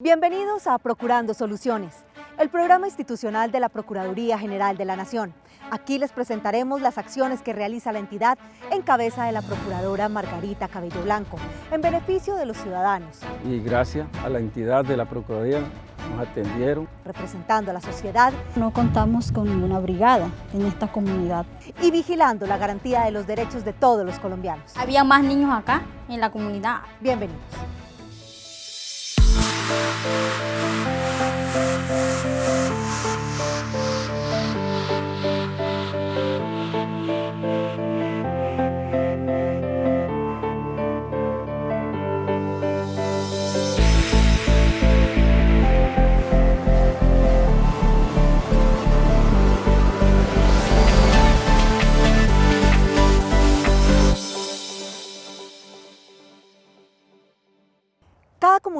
Bienvenidos a Procurando Soluciones, el programa institucional de la Procuraduría General de la Nación. Aquí les presentaremos las acciones que realiza la entidad en cabeza de la Procuradora Margarita Cabello Blanco, en beneficio de los ciudadanos. Y gracias a la entidad de la Procuraduría nos atendieron. Representando a la sociedad. No contamos con ninguna brigada en esta comunidad. Y vigilando la garantía de los derechos de todos los colombianos. Había más niños acá en la comunidad. Bienvenidos. Cada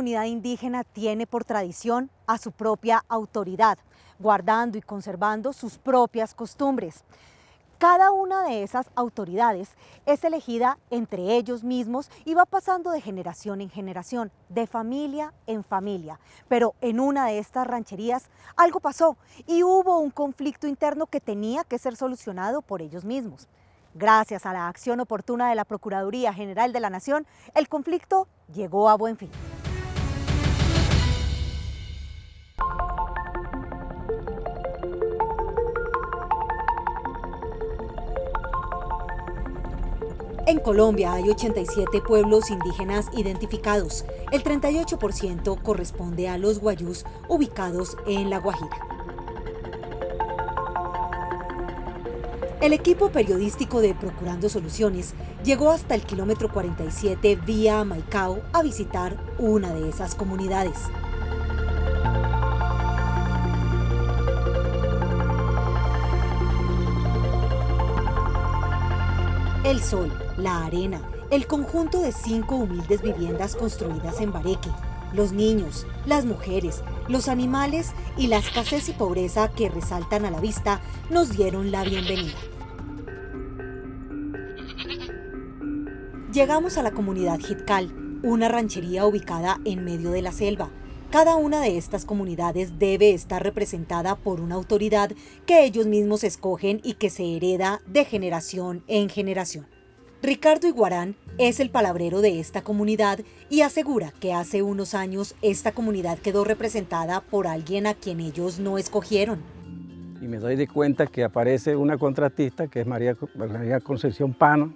comunidad indígena tiene por tradición a su propia autoridad, guardando y conservando sus propias costumbres. Cada una de esas autoridades es elegida entre ellos mismos y va pasando de generación en generación, de familia en familia. Pero en una de estas rancherías algo pasó y hubo un conflicto interno que tenía que ser solucionado por ellos mismos. Gracias a la acción oportuna de la Procuraduría General de la Nación, el conflicto llegó a buen fin. En Colombia hay 87 pueblos indígenas identificados. El 38% corresponde a los guayús ubicados en La Guajira. El equipo periodístico de Procurando Soluciones llegó hasta el kilómetro 47 vía Maicao a visitar una de esas comunidades. El sol, la arena, el conjunto de cinco humildes viviendas construidas en Bareque, los niños, las mujeres, los animales y la escasez y pobreza que resaltan a la vista nos dieron la bienvenida. Llegamos a la comunidad Jitcal, una ranchería ubicada en medio de la selva. Cada una de estas comunidades debe estar representada por una autoridad que ellos mismos escogen y que se hereda de generación en generación. Ricardo Iguarán es el palabrero de esta comunidad y asegura que hace unos años esta comunidad quedó representada por alguien a quien ellos no escogieron. Y me doy de cuenta que aparece una contratista que es María, María Concepción Pano.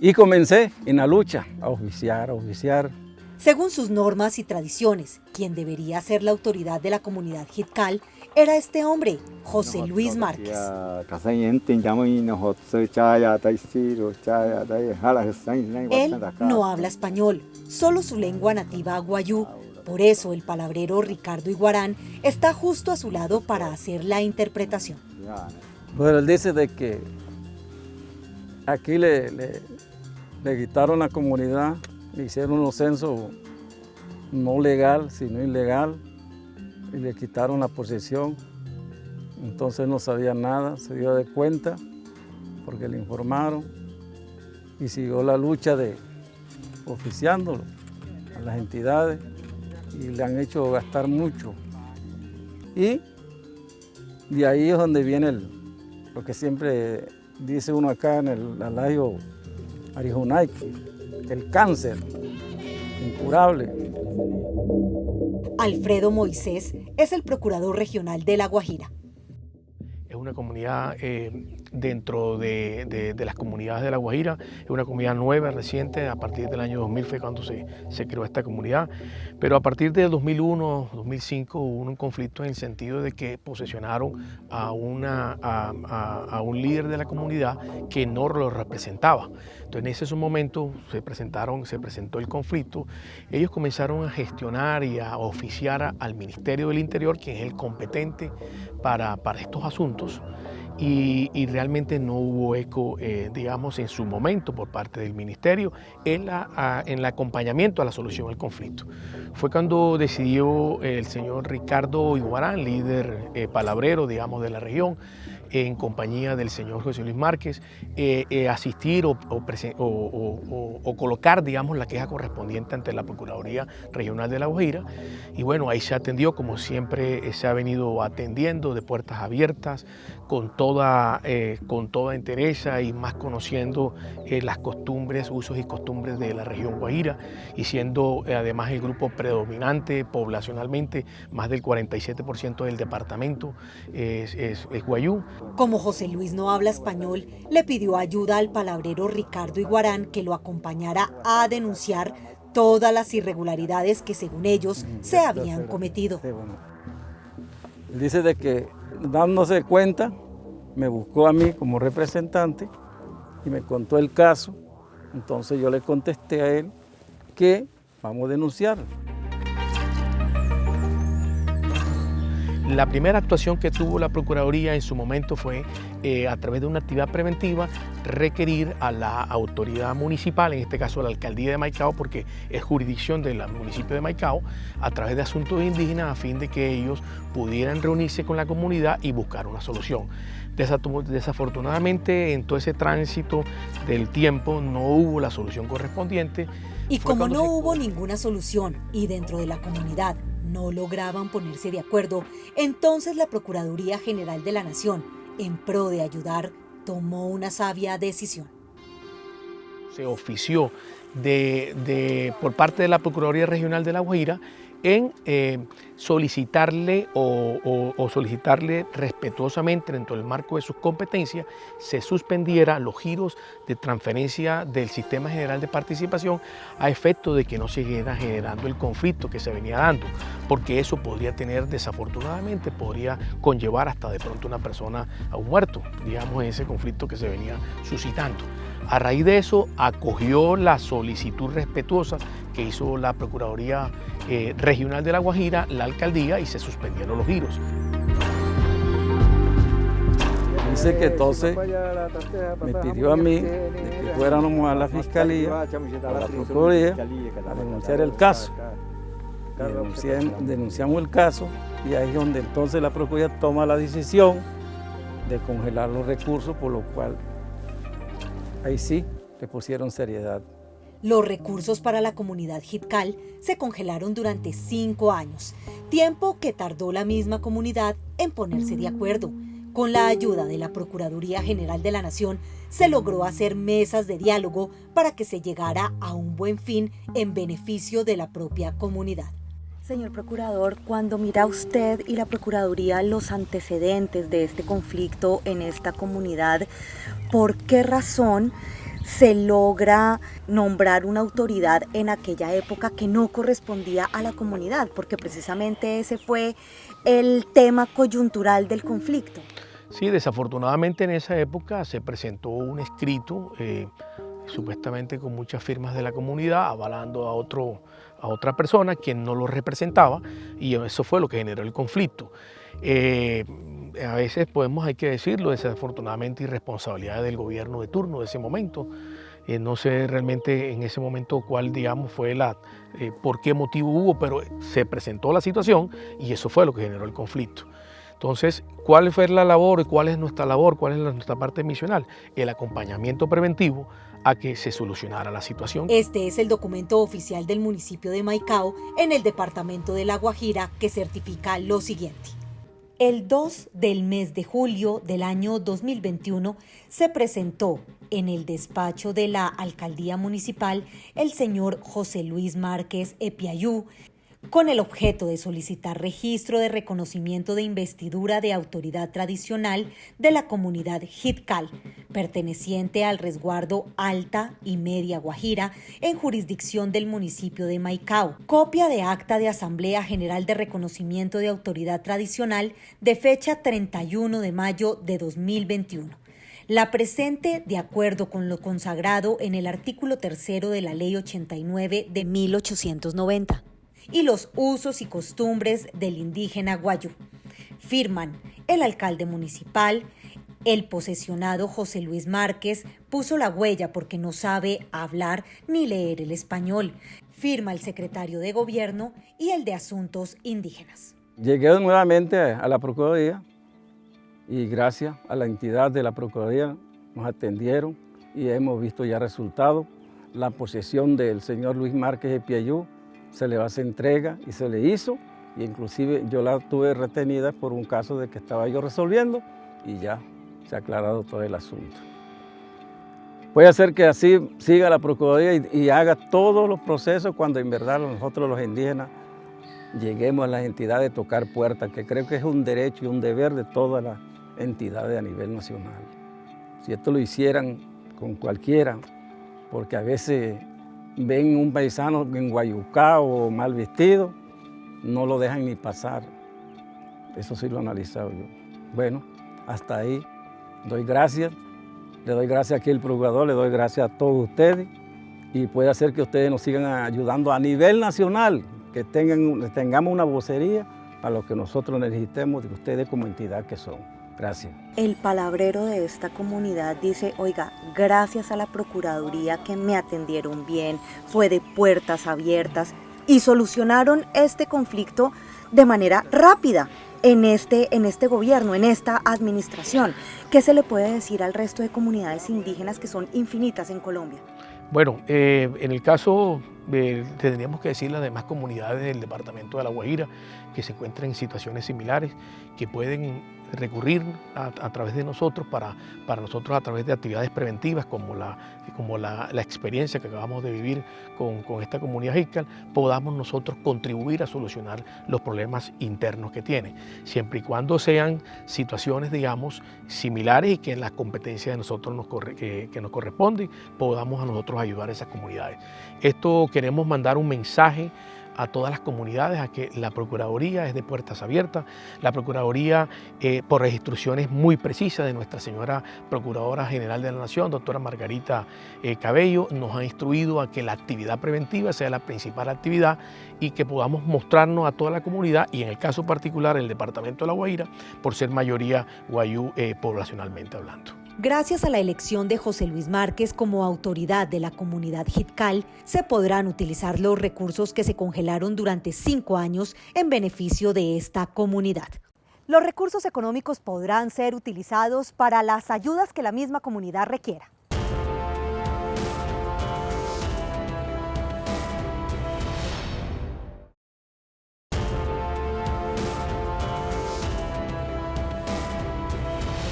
Y comencé en la lucha a oficiar, a oficiar. Según sus normas y tradiciones, quien debería ser la autoridad de la comunidad Jitcal era este hombre, José Luis Márquez. Él no habla español, solo su lengua nativa guayú. Por eso el palabrero Ricardo Iguarán está justo a su lado para hacer la interpretación. Bueno, él dice de que aquí le, le, le quitaron la comunidad, hicieron un censo no legal, sino ilegal, y le quitaron la posesión. Entonces no sabía nada, se dio de cuenta porque le informaron y siguió la lucha de oficiándolo a las entidades y le han hecho gastar mucho. Y de ahí es donde viene lo que siempre dice uno acá en el alayo Arijunaique, el cáncer incurable. Alfredo Moisés es el procurador regional de La Guajira. Es una comunidad eh, dentro de, de, de, las comunidades de La Guajira, es una comunidad nueva, reciente, a partir del año 2000 fue cuando se, se creó esta comunidad, pero a partir de 2001, 2005 hubo un conflicto en el sentido de que posesionaron a, una, a, a, a un líder de la comunidad que no lo representaba. Entonces en ese momento se presentaron, se presentó el conflicto, ellos comenzaron a gestionar y a oficiar al Ministerio del Interior, quien es el competente para, para estos asuntos, y, y, realmente no hubo eco, eh, digamos, en su momento por parte del Ministerio en, la, a, en el acompañamiento a la solución del conflicto. Fue cuando decidió el señor Ricardo Iguarán, líder eh, palabrero, digamos, de la región, en compañía del señor José Luis Márquez, eh, eh, asistir o, colocar, digamos, la queja correspondiente ante la Procuraduría Regional de La Guajira. Y bueno, ahí se atendió, como siempre se ha venido atendiendo, de puertas abiertas, con toda, con toda entereza y más conociendo las costumbres, usos y costumbres de la región Guajira y siendo además el grupo predominante poblacionalmente, más del 47% del departamento es, es, es guayú. Como José Luis no habla español, le pidió ayuda al palabrero Ricardo Iguarán que lo acompañara a denunciar todas las irregularidades que según ellos se habían cometido. Dice de que dándose cuenta, me buscó a mí como representante y me contó el caso. Entonces yo le contesté a él que vamos a denunciar. La primera actuación que tuvo la Procuraduría en su momento fue, eh, a través de una actividad preventiva, requerir a la autoridad municipal, en este caso a la Alcaldía de Maicao, porque es jurisdicción del municipio de Maicao, a través de asuntos indígenas a fin de que ellos pudieran reunirse con la comunidad y buscar una solución. Desafortunadamente, en todo ese tránsito del tiempo no hubo la solución correspondiente. Y como no hubo ninguna solución y dentro de la comunidad no lograban ponerse de acuerdo, entonces la Procuraduría General de la Nación, en pro de ayudar, tomó una sabia decisión. Se ofició de, por parte de la Procuraduría Regional de La Guajira en eh, solicitarle o, solicitarle respetuosamente dentro del marco de sus competencias se suspendiera los giros de transferencia del sistema general de participación a efecto de que no siguiera generando el conflicto que se venía dando, porque eso podría tener desafortunadamente, podría conllevar hasta de pronto una persona a un muerto, digamos ese conflicto que se venía suscitando. A raíz de eso acogió la solicitud respetuosa que hizo la Procuraduría eh, Regional de La Guajira, la alcaldía, y se suspendieron los giros. Dice que entonces me pidió a mí que fuéramos a la fiscalía, a la procuraduría, a denunciar el caso. denunciamos el caso y ahí es donde entonces la procuraduría toma la decisión de congelar los recursos, por lo cual ahí sí le pusieron seriedad. Los recursos para la comunidad Hitcal se congelaron durante cinco años, tiempo que tardó la misma comunidad en ponerse de acuerdo. Con la ayuda de la Procuraduría General de la Nación, se logró hacer mesas de diálogo para que se llegara a un buen fin en beneficio de la propia comunidad. Señor Procurador, cuando mira usted y la Procuraduría los antecedentes de este conflicto en esta comunidad, ¿por qué razón se logra nombrar una autoridad en aquella época que no correspondía a la comunidad, porque precisamente ese fue el tema coyuntural del conflicto. Sí, desafortunadamente en esa época se presentó un escrito, eh, supuestamente con muchas firmas de la comunidad, avalando a, otro, a otra persona quien no lo representaba, y eso fue lo que generó el conflicto. Eh, a veces podemos, hay que decirlo, desafortunadamente irresponsabilidad del gobierno de turno de ese momento. Eh, no sé realmente en ese momento cuál, digamos, fue la, eh, por qué motivo hubo, pero se presentó la situación y eso fue lo que generó el conflicto. Entonces, ¿cuál fue la labor y cuál es nuestra labor, cuál es nuestra parte misional? El acompañamiento preventivo a que se solucionara la situación. Este es el documento oficial del municipio de Maicao en el departamento de La Guajira que certifica lo siguiente. El 2 del mes de julio del año 2021 se presentó en el despacho de la alcaldía municipal el señor José Luis Márquez Epiayú, con el objeto de solicitar registro de reconocimiento de investidura de autoridad tradicional de la comunidad Hitcal, perteneciente al resguardo Alta y Media Guajira, en jurisdicción del municipio de Maicao. Copia de acta de Asamblea General de Reconocimiento de Autoridad Tradicional de fecha 31 de mayo de 2021 la presente de acuerdo con lo consagrado en el artículo tercero de la Ley 89 de 1890 y los usos y costumbres del indígena guayú. Firman el alcalde municipal, el posesionado José Luis Márquez puso la huella porque no sabe hablar ni leer el español. Firma el secretario de Gobierno y el de Asuntos Indígenas. Llegué nuevamente a la Procuraduría y gracias a la entidad de la Procuraduría nos atendieron y hemos visto ya resultados. La posesión del señor Luis Márquez de Piayú se le va a hacer entrega y se le hizo, y inclusive yo la tuve retenida por un caso de que estaba yo resolviendo y ya se ha aclarado todo el asunto. Puede ser que así siga la Procuraduría y, y haga todos los procesos cuando en verdad nosotros los indígenas lleguemos a las entidades de tocar puertas, que creo que es un derecho y un deber de todas las entidades a nivel nacional. Si esto lo hicieran con cualquiera, porque a veces ven un paisano en Guayucá o mal vestido, no lo dejan ni pasar. Eso sí lo he analizado yo. Bueno, hasta ahí. Doy gracias. Le doy gracias aquí al procurador, le doy gracias a todos ustedes y puede hacer que ustedes nos sigan ayudando a nivel nacional, que tengan, tengamos una vocería para lo que nosotros necesitemos de ustedes como entidad que son. Gracias. El palabrero de esta comunidad dice, oiga, gracias a la Procuraduría que me atendieron bien, fue de puertas abiertas y solucionaron este conflicto de manera rápida en este, en este gobierno, en esta administración. ¿Qué se le puede decir al resto de comunidades indígenas que son infinitas en Colombia? Bueno, eh, en el caso, eh, tendríamos que decir las demás comunidades del departamento de La Guajira que se encuentran en situaciones similares, que pueden recurrir a, través de nosotros para, para nosotros a través de actividades preventivas como la, como la, experiencia que acabamos de vivir con, con esta comunidad Jiscal, podamos nosotros contribuir a solucionar los problemas internos que tiene, siempre y cuando sean situaciones, digamos, similares y que en la competencia de nosotros nos, que, que nos corresponde podamos a nosotros ayudar a esas comunidades. Esto queremos mandar un mensaje a todas las comunidades a que la Procuraduría es de puertas abiertas. La Procuraduría, eh, por instrucciones muy precisas de nuestra señora Procuradora General de la Nación, doctora Margarita eh, Cabello, nos ha instruido a que la actividad preventiva sea la principal actividad y que podamos mostrarnos a toda la comunidad y en el caso particular el Departamento de La Guaira, por ser mayoría guayú eh, poblacionalmente hablando. Gracias a la elección de José Luis Márquez como autoridad de la comunidad Jitcal, se podrán utilizar los recursos que se congelaron durante cinco años en beneficio de esta comunidad. Los recursos económicos podrán ser utilizados para las ayudas que la misma comunidad requiera.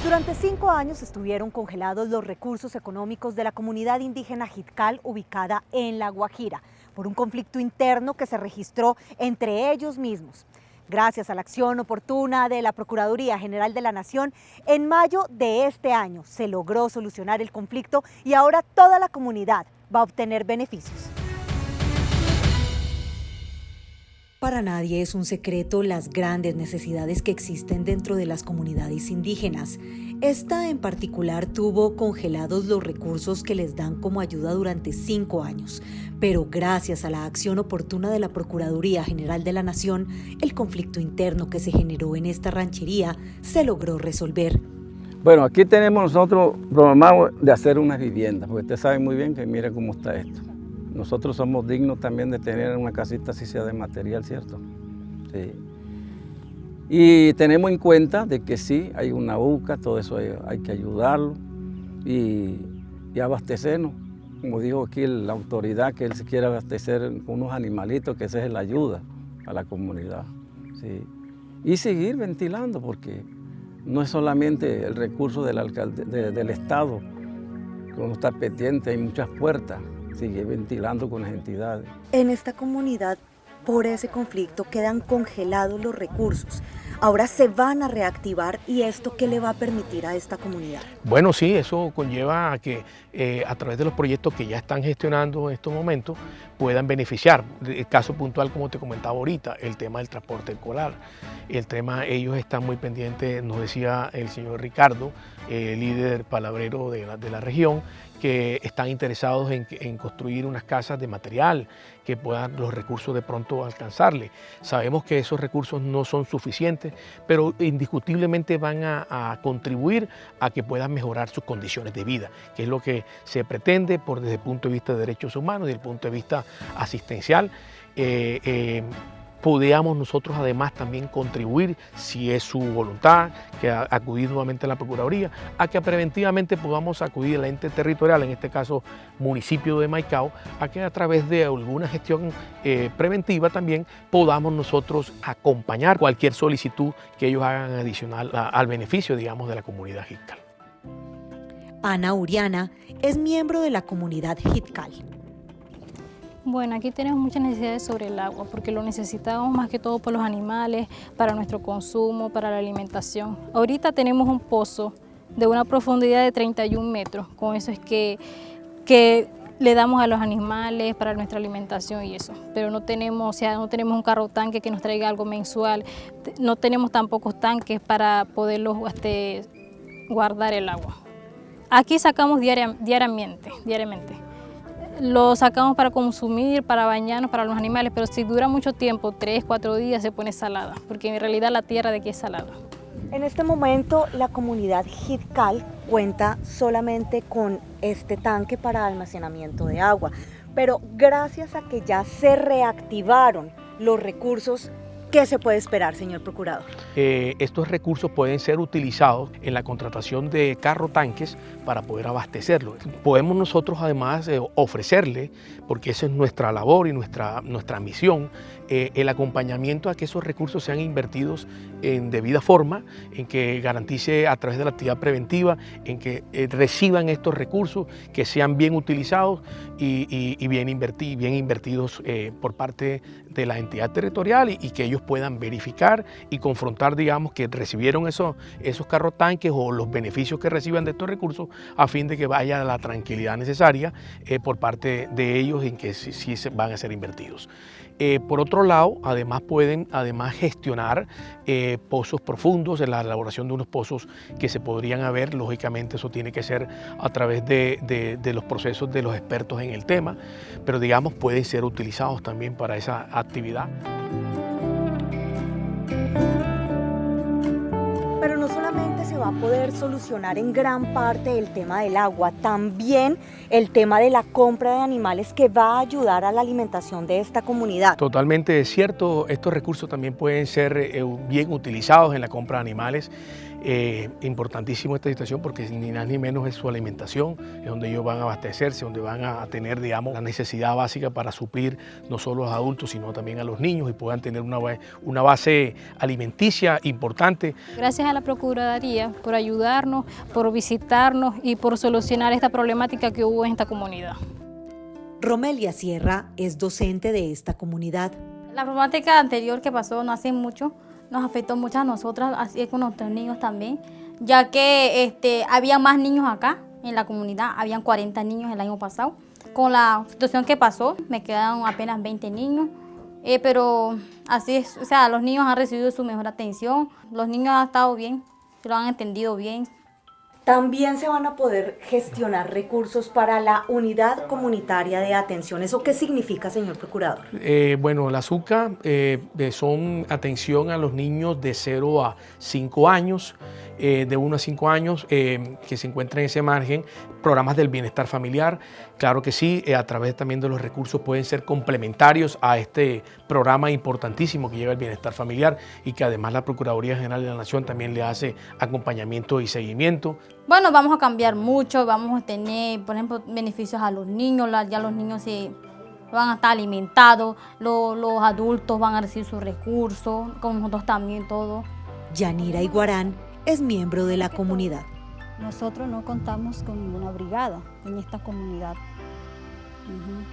Durante cinco años estuvieron congelados los recursos económicos de la comunidad indígena Jitcal ubicada en La Guajira por un conflicto interno que se registró entre ellos mismos. Gracias a la acción oportuna de la Procuraduría General de la Nación, en mayo de este año se logró solucionar el conflicto y ahora toda la comunidad va a obtener beneficios. Para nadie es un secreto las grandes necesidades que existen dentro de las comunidades indígenas. Esta en particular tuvo congelados los recursos que les dan como ayuda durante cinco años, pero gracias a la acción oportuna de la Procuraduría General de la Nación, el conflicto interno que se generó en esta ranchería se logró resolver. Bueno, aquí tenemos nosotros programado de hacer unas viviendas, porque usted sabe muy bien que mire cómo está esto. Nosotros somos dignos también de tener una casita así sea de material, ¿cierto? Sí. Y tenemos en cuenta de que sí, hay una UCA, todo eso hay, que ayudarlo y, abastecernos. Como dijo aquí la autoridad, que él se quiere abastecer con unos animalitos, que esa es la ayuda a la comunidad. Sí. Y seguir ventilando, porque no es solamente el recurso del Estado, que uno está pendiente, hay muchas puertas sigue ventilando con las entidades. En esta comunidad, por ese conflicto, quedan congelados los recursos. Ahora se van a reactivar y esto qué le va a permitir a esta comunidad? Bueno, sí, eso conlleva a que eh, a través de los proyectos que ya están gestionando en estos momentos puedan beneficiar. El caso puntual, como te comentaba ahorita, el tema del transporte escolar. El tema, ellos están muy pendientes, nos decía el señor Ricardo, eh, líder palabrero de la, de la región, que están interesados en, construir unas casas de material que puedan los recursos de pronto alcanzarle. Sabemos que esos recursos no son suficientes, pero indiscutiblemente van a, contribuir a que puedan mejorar sus condiciones de vida, que es lo que se pretende por desde el punto de vista de derechos humanos, desde el punto de vista asistencial. Eh, eh, podamos nosotros además también contribuir, si es su voluntad, que acudir nuevamente a la Procuraduría, a que preventivamente podamos acudir al ente territorial, en este caso municipio de Maicao, a que a través de alguna gestión eh, preventiva también podamos nosotros acompañar cualquier solicitud que ellos hagan adicional al beneficio, digamos, de la comunidad Hitcal. Ana Uriana es miembro de la comunidad Hitcal. Bueno, aquí tenemos muchas necesidades sobre el agua porque lo necesitamos más que todo por los animales, para nuestro consumo, para la alimentación. Ahorita tenemos un pozo de una profundidad de 31 metros, con eso es que, que le damos a los animales para nuestra alimentación y eso, pero no tenemos, o sea, no tenemos un carro tanque que nos traiga algo mensual, no tenemos tampoco tanques para poderlos este, guardar el agua. Aquí sacamos diariamente, diariamente lo sacamos para consumir, para bañarnos, para los animales, pero si dura mucho tiempo, tres, cuatro días, se pone salada, porque en realidad la tierra de aquí es salada. En este momento la comunidad Hitcal cuenta solamente con este tanque para almacenamiento de agua, pero gracias a que ya se reactivaron los recursos ¿Qué se puede esperar, señor procurador? Eh, estos recursos pueden ser utilizados en la contratación de carro tanques para poder abastecerlo. Podemos nosotros además eh, ofrecerle, porque esa es nuestra labor y nuestra, nuestra misión, eh, el acompañamiento a que esos recursos sean invertidos en debida forma, en que garantice a través de la actividad preventiva, en que reciban estos recursos, que sean bien utilizados y, bien, invertidos por parte de la entidad territorial y que ellos puedan verificar y confrontar, digamos, que recibieron esos, esos carros tanques o los beneficios que reciban de estos recursos a fin de que vaya la tranquilidad necesaria eh, por parte de ellos en que sí, se van a ser invertidos. Eh, por otro lado, además pueden además gestionar eh, pozos profundos, en la elaboración de unos pozos que se podrían haber, lógicamente eso tiene que ser a través de, de los procesos de los expertos en el tema, pero digamos pueden ser utilizados también para esa actividad. Poder solucionar en gran parte el tema del agua, también el tema de la compra de animales que va a ayudar a la alimentación de esta comunidad. Totalmente cierto, estos recursos también pueden ser eh, bien utilizados en la compra de animales eh, importantísimo esta situación porque ni más ni menos es su alimentación, es donde ellos van a abastecerse, donde van a tener, digamos, la necesidad básica para suplir no solo a los adultos, sino también a los niños y puedan tener una, una base alimenticia importante. Gracias a la Procuraduría por ayudarnos, por visitarnos y por solucionar esta problemática que hubo en esta comunidad. Romelia Sierra es docente de esta comunidad. La problemática anterior que pasó no hace mucho, nos afectó mucho a nosotras, así es con nuestros niños también, ya que este, había más niños acá en la comunidad, habían 40 niños el año pasado. Con la situación que pasó, me quedaron apenas 20 niños, eh, pero así es, o sea, los niños han recibido su mejor atención, los niños han estado bien, lo han entendido bien, también se van a poder gestionar recursos para la unidad comunitaria de atención. ¿Eso qué significa, señor procurador? Eh, bueno, la SUCA eh, son atención a los niños de 0 a 5 años, eh, de 1 a 5 años, que se encuentran en ese margen, programas del bienestar familiar. Claro que sí, a través también de los recursos pueden ser complementarios a este programa importantísimo que lleva el bienestar familiar y que además la Procuraduría General de la Nación también le hace acompañamiento y seguimiento. Bueno, vamos a cambiar mucho, vamos a tener, por ejemplo, beneficios a los niños, ya los niños se van a estar alimentados, los, los adultos van a recibir sus recursos, con nosotros también todo. Yanira Iguarán es miembro de la comunidad. Nosotros no contamos con ninguna brigada en esta comunidad.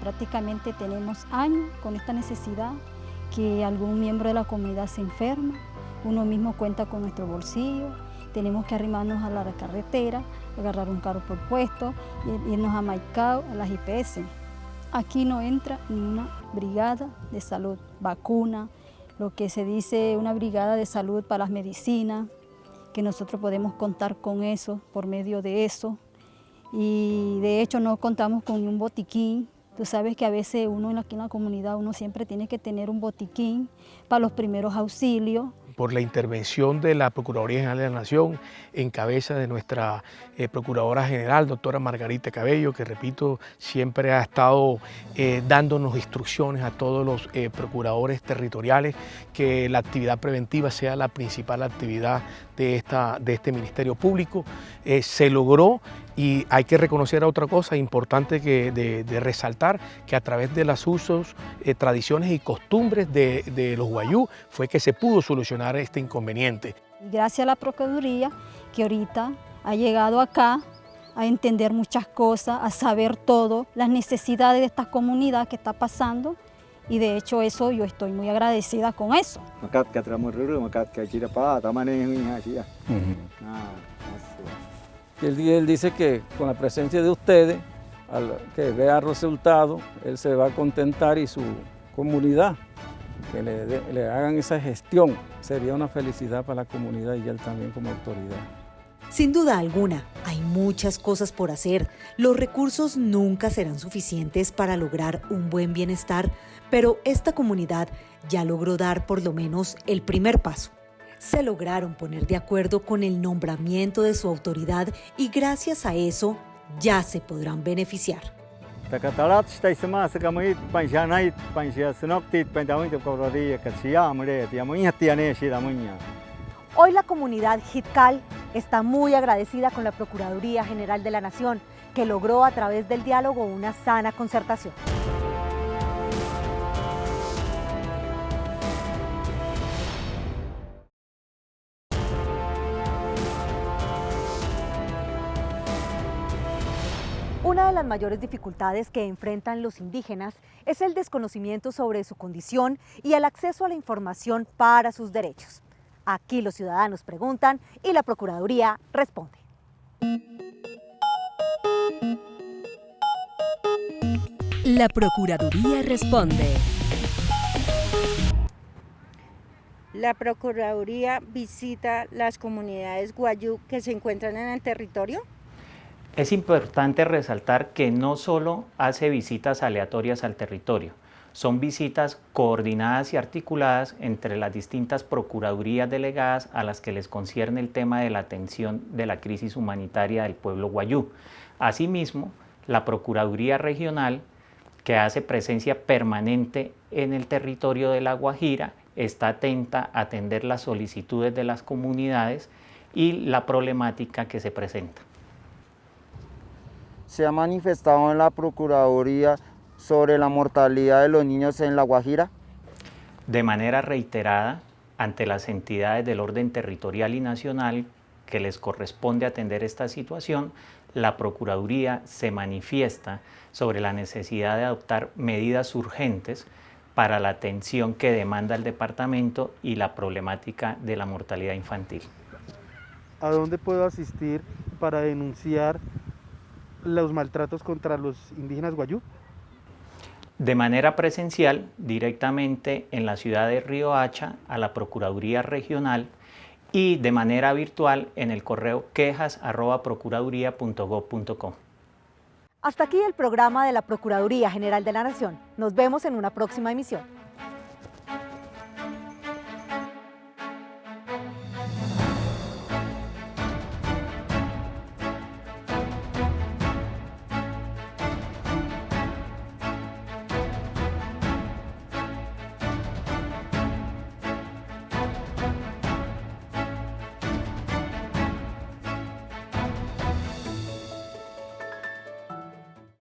Prácticamente tenemos años con esta necesidad que algún miembro de la comunidad se enferma, uno mismo cuenta con nuestro bolsillo, tenemos que arrimarnos a la carretera, agarrar un carro por puesto, irnos a Maicao, a las IPS. Aquí no entra ni una brigada de salud, vacuna, lo que se dice una brigada de salud para las medicinas, que nosotros podemos contar con eso, por medio de eso. Y de hecho no contamos con un botiquín. Tú sabes que a veces uno aquí en la comunidad, uno siempre tiene que tener un botiquín para los primeros auxilios, por la intervención de la Procuraduría General de la Nación, en cabeza de nuestra eh, Procuradora General, doctora Margarita Cabello, que repito, siempre ha estado eh, dándonos instrucciones a todos los procuradores territoriales que la actividad preventiva sea la principal actividad de, esta, de este Ministerio Público. se logró y hay que reconocer otra cosa importante que de, resaltar, que a través de los usos, eh, tradiciones y costumbres de, los guayú fue que se pudo solucionar este inconveniente. Gracias a la Procuraduría que ahorita ha llegado acá a entender muchas cosas, a saber todo, las necesidades de esta comunidad que está pasando y de hecho eso yo estoy muy agradecida con eso. Y él, dice que con la presencia de ustedes, al que vea el resultado, él se va a contentar y su comunidad, que le, le hagan esa gestión, sería una felicidad para la comunidad y él también como autoridad. Sin duda alguna, hay muchas cosas por hacer. Los recursos nunca serán suficientes para lograr un buen bienestar, pero esta comunidad ya logró dar por lo menos el primer paso se lograron poner de acuerdo con el nombramiento de su autoridad y gracias a eso ya se podrán beneficiar. Hoy la comunidad Hitcal está muy agradecida con la Procuraduría General de la Nación, que logró a través del diálogo una sana concertación. Una de las mayores dificultades que enfrentan los indígenas es el desconocimiento sobre su condición y el acceso a la información para sus derechos. Aquí los ciudadanos preguntan y la Procuraduría responde. La Procuraduría responde. La Procuraduría visita las comunidades guayú que se encuentran en el territorio es importante resaltar que no solo hace visitas aleatorias al territorio, son visitas coordinadas y articuladas entre las distintas procuradurías delegadas a las que les concierne el tema de la atención de la crisis humanitaria del pueblo guayú. Asimismo, la Procuraduría Regional, que hace presencia permanente en el territorio de La Guajira, está atenta a atender las solicitudes de las comunidades y la problemática que se presenta se ha manifestado en la Procuraduría sobre la mortalidad de los niños en La Guajira? De manera reiterada, ante las entidades del orden territorial y nacional que les corresponde atender esta situación, la Procuraduría se manifiesta sobre la necesidad de adoptar medidas urgentes para la atención que demanda el departamento y la problemática de la mortalidad infantil. ¿A dónde puedo asistir para denunciar los maltratos contra los indígenas guayú? De manera presencial, directamente en la ciudad de Río Hacha, a la Procuraduría Regional y de manera virtual en el correo quejas.procuraduría.gov.co. Hasta aquí el programa de la Procuraduría General de la Nación. Nos vemos en una próxima emisión.